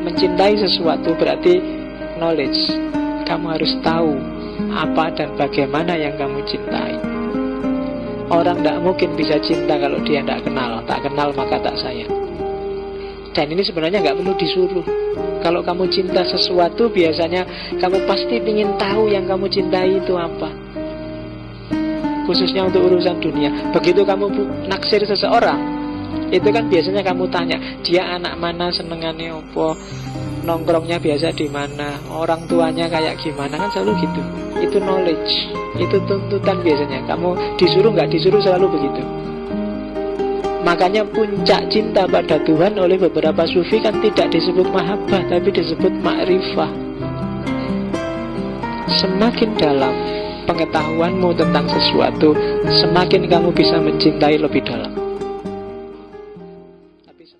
Mencintai sesuatu berarti knowledge. Kamu harus tahu apa dan bagaimana yang kamu cintai. Orang tidak mungkin bisa cinta kalau dia tidak kenal. Tak kenal maka tak sayang. Dan ini sebenarnya nggak perlu disuruh. Kalau kamu cinta sesuatu biasanya kamu pasti ingin tahu yang kamu cintai itu apa. Khususnya untuk urusan dunia. Begitu kamu naksir seseorang, itu kan biasanya kamu tanya dia anak mana? Senengannya opo nongkrongnya biasa di mana? Orang tuanya kayak gimana? Kan selalu gitu. Itu knowledge. Itu tuntutan biasanya. Kamu disuruh nggak disuruh selalu begitu. Makanya puncak cinta pada Tuhan oleh beberapa sufi kan tidak disebut mahabbah tapi disebut makrifah. Semakin dalam pengetahuanmu tentang sesuatu semakin kamu bisa mencintai lebih dalam